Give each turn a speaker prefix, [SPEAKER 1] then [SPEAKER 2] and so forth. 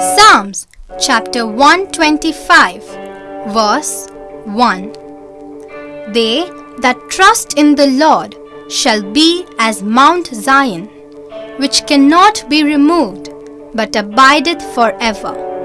[SPEAKER 1] Psalms chapter 125, verse 1 They that trust in the Lord shall be as Mount Zion, which cannot be removed, but abideth forever.